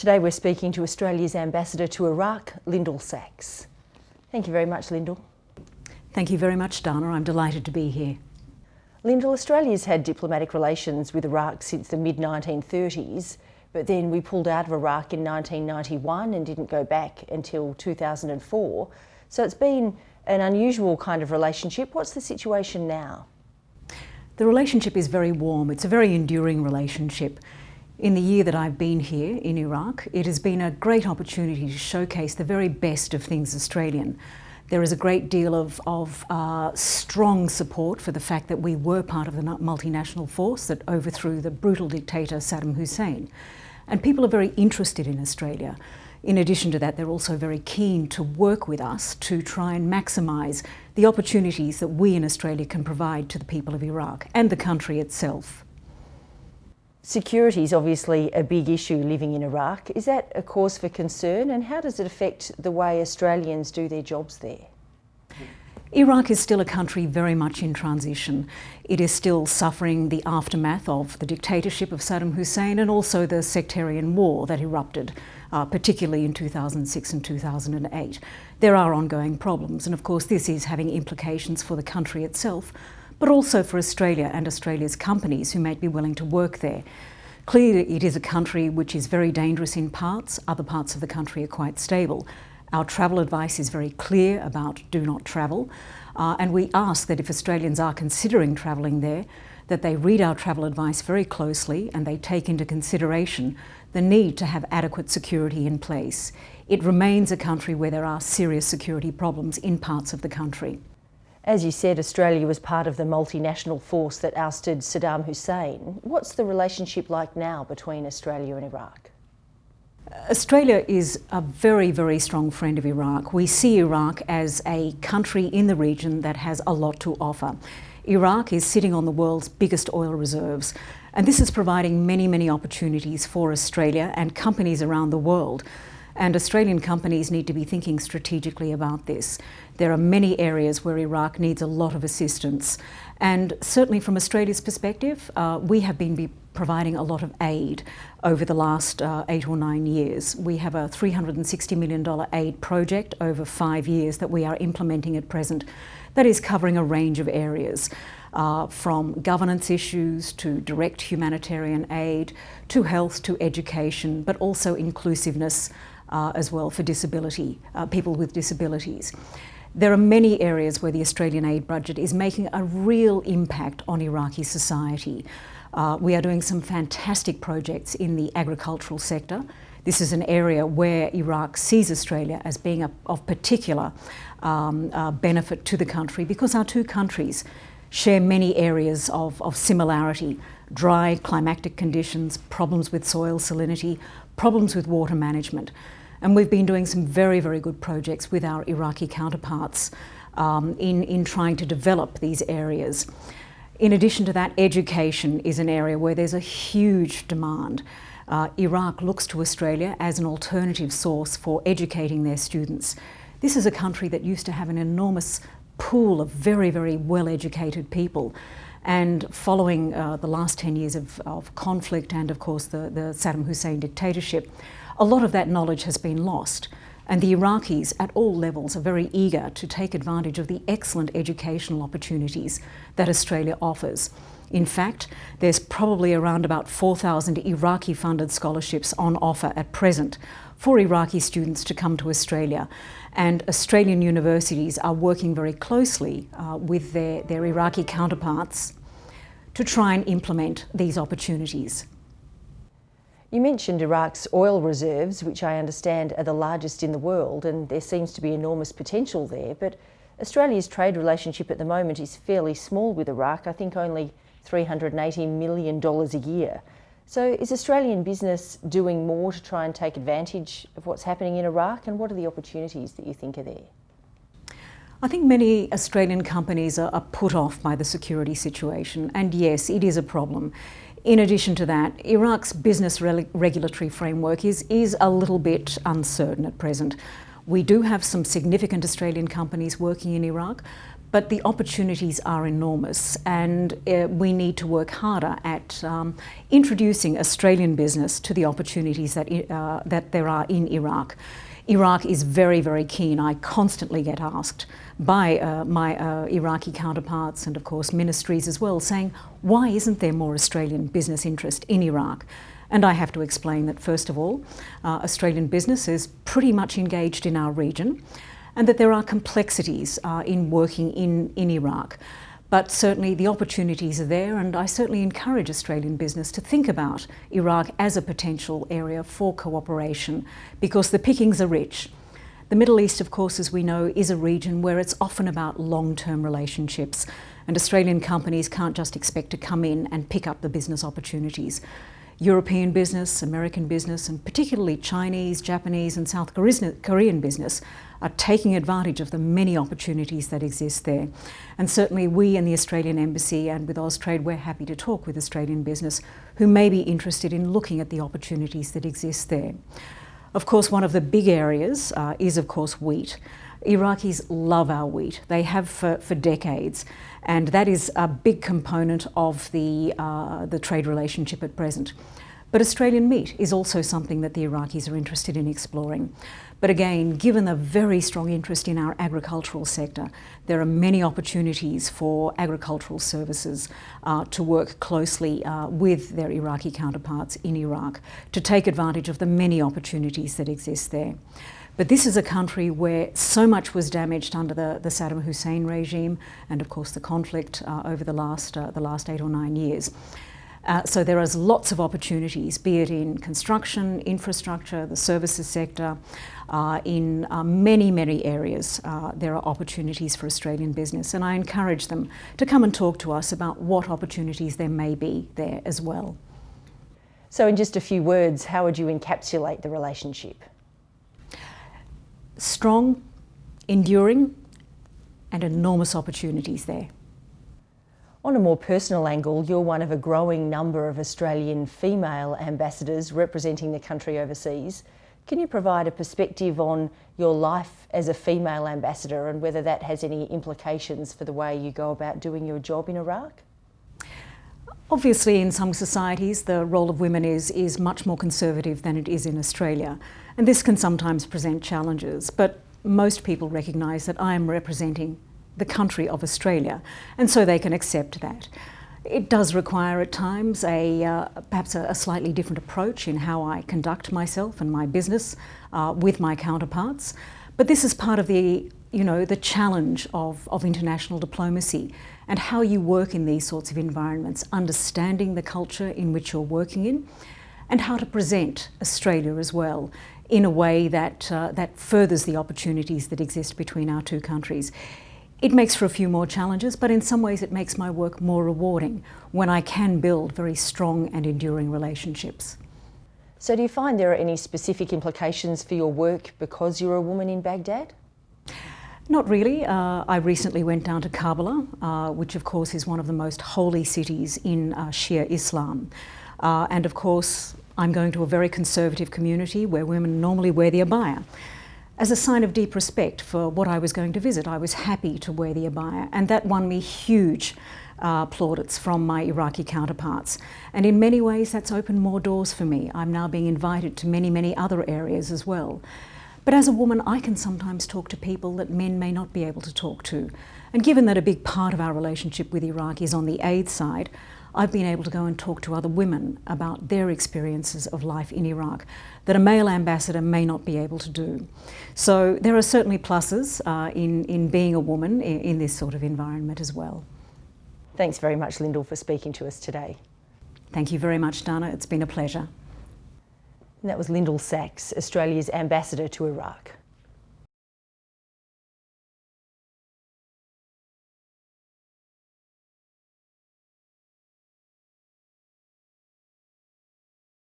Today we're speaking to Australia's ambassador to Iraq, Lyndall Sachs. Thank you very much, Lyndall. Thank you very much, Dana. I'm delighted to be here. Lyndall, Australia's had diplomatic relations with Iraq since the mid-1930s, but then we pulled out of Iraq in 1991 and didn't go back until 2004. So it's been an unusual kind of relationship. What's the situation now? The relationship is very warm. It's a very enduring relationship. In the year that I've been here in Iraq, it has been a great opportunity to showcase the very best of things Australian. There is a great deal of, of uh, strong support for the fact that we were part of the multinational force that overthrew the brutal dictator Saddam Hussein. And people are very interested in Australia. In addition to that, they're also very keen to work with us to try and maximise the opportunities that we in Australia can provide to the people of Iraq and the country itself. Security is obviously a big issue living in Iraq. Is that a cause for concern and how does it affect the way Australians do their jobs there? Iraq is still a country very much in transition. It is still suffering the aftermath of the dictatorship of Saddam Hussein and also the sectarian war that erupted, uh, particularly in 2006 and 2008. There are ongoing problems and of course this is having implications for the country itself, but also for Australia and Australia's companies who may be willing to work there. Clearly it is a country which is very dangerous in parts, other parts of the country are quite stable. Our travel advice is very clear about do not travel uh, and we ask that if Australians are considering travelling there that they read our travel advice very closely and they take into consideration the need to have adequate security in place. It remains a country where there are serious security problems in parts of the country. As you said, Australia was part of the multinational force that ousted Saddam Hussein. What's the relationship like now between Australia and Iraq? Australia is a very, very strong friend of Iraq. We see Iraq as a country in the region that has a lot to offer. Iraq is sitting on the world's biggest oil reserves, and this is providing many, many opportunities for Australia and companies around the world. And Australian companies need to be thinking strategically about this. There are many areas where Iraq needs a lot of assistance. And certainly from Australia's perspective, uh, we have been be providing a lot of aid over the last uh, eight or nine years. We have a $360 million aid project over five years that we are implementing at present that is covering a range of areas. Uh, from governance issues to direct humanitarian aid, to health, to education, but also inclusiveness uh, as well for disability, uh, people with disabilities. There are many areas where the Australian aid budget is making a real impact on Iraqi society. Uh, we are doing some fantastic projects in the agricultural sector. This is an area where Iraq sees Australia as being a, of particular um, uh, benefit to the country because our two countries share many areas of, of similarity. Dry climatic conditions, problems with soil salinity, problems with water management. And we've been doing some very, very good projects with our Iraqi counterparts um, in, in trying to develop these areas. In addition to that, education is an area where there's a huge demand. Uh, Iraq looks to Australia as an alternative source for educating their students. This is a country that used to have an enormous pool of very, very well-educated people. And following uh, the last 10 years of, of, conflict and, of course, the, the Saddam Hussein dictatorship, a lot of that knowledge has been lost. And the Iraqis at all levels are very eager to take advantage of the excellent educational opportunities that Australia offers. In fact, there's probably around about 4,000 Iraqi-funded scholarships on offer at present for Iraqi students to come to Australia. And Australian universities are working very closely uh, with their, their Iraqi counterparts to try and implement these opportunities. You mentioned Iraq's oil reserves, which I understand are the largest in the world, and there seems to be enormous potential there. But Australia's trade relationship at the moment is fairly small with Iraq, I think only $380 million a year. So is Australian business doing more to try and take advantage of what's happening in Iraq, and what are the opportunities that you think are there? I think many Australian companies are, put off by the security situation, and yes, it is a problem. In addition to that, Iraq's business re regulatory framework is, is a little bit uncertain at present. We do have some significant Australian companies working in Iraq, but the opportunities are enormous and uh, we need to work harder at um, introducing Australian business to the opportunities that, uh, that there are in Iraq. Iraq is very, very keen. I constantly get asked by uh, my uh, Iraqi counterparts and of course ministries as well saying, why isn't there more Australian business interest in Iraq? And I have to explain that first of all, uh, Australian business is pretty much engaged in our region and that there are complexities uh, in working in, in Iraq. But certainly the opportunities are there and I certainly encourage Australian business to think about Iraq as a potential area for cooperation because the pickings are rich. The Middle East, of course, as we know, is a region where it's often about long-term relationships and Australian companies can't just expect to come in and pick up the business opportunities. European business, American business, and particularly Chinese, Japanese and South Korean business are taking advantage of the many opportunities that exist there. And certainly we in the Australian Embassy and with Austrade, we're happy to talk with Australian business who may be interested in looking at the opportunities that exist there. Of course, one of the big areas uh, is, of course, wheat. Iraqis love our wheat. They have for, for decades. And that is a big component of the, uh, the trade relationship at present. But Australian meat is also something that the Iraqis are interested in exploring. But again, given the very strong interest in our agricultural sector, there are many opportunities for agricultural services uh, to work closely uh, with their Iraqi counterparts in Iraq to take advantage of the many opportunities that exist there. But this is a country where so much was damaged under the, the Saddam Hussein regime and of course the conflict uh, over the last, uh, the last eight or nine years. Uh, so there is lots of opportunities, be it in construction, infrastructure, the services sector, uh, in uh, many, many areas uh, there are opportunities for Australian business and I encourage them to come and talk to us about what opportunities there may be there as well. So in just a few words, how would you encapsulate the relationship? strong, enduring and enormous opportunities there. On a more personal angle, you're one of a growing number of Australian female ambassadors representing the country overseas. Can you provide a perspective on your life as a female ambassador and whether that has any implications for the way you go about doing your job in Iraq? Obviously, in some societies, the role of women is, is much more conservative than it is in Australia. And this can sometimes present challenges, but most people recognise that I am representing the country of Australia, and so they can accept that. It does require at times a uh, perhaps a, a, slightly different approach in how I conduct myself and my business uh, with my counterparts, but this is part of the you know the challenge of, of international diplomacy and how you work in these sorts of environments, understanding the culture in which you're working in, and how to present Australia as well in a way that, uh, that furthers the opportunities that exist between our two countries. It makes for a few more challenges, but in some ways it makes my work more rewarding when I can build very strong and enduring relationships. So do you find there are any specific implications for your work because you're a woman in Baghdad? Not really. Uh, I recently went down to Karbala, uh, which of course is one of the most holy cities in uh, Shia Islam. Uh, and of course, I'm going to a very conservative community where women normally wear the abaya. As a sign of deep respect for what I was going to visit, I was happy to wear the abaya, and that won me huge uh, plaudits from my Iraqi counterparts. And in many ways, that's opened more doors for me. I'm now being invited to many, many other areas as well. But as a woman, I can sometimes talk to people that men may not be able to talk to. And given that a big part of our relationship with Iraq is on the aid side, I've been able to go and talk to other women about their experiences of life in Iraq that a male ambassador may not be able to do. So there are certainly pluses uh, in, in being a woman in, in this sort of environment as well. Thanks very much, Lyndall, for speaking to us today. Thank you very much, Dana. It's been a pleasure. And that was Lyndall Sachs, Australia's ambassador to Iraq.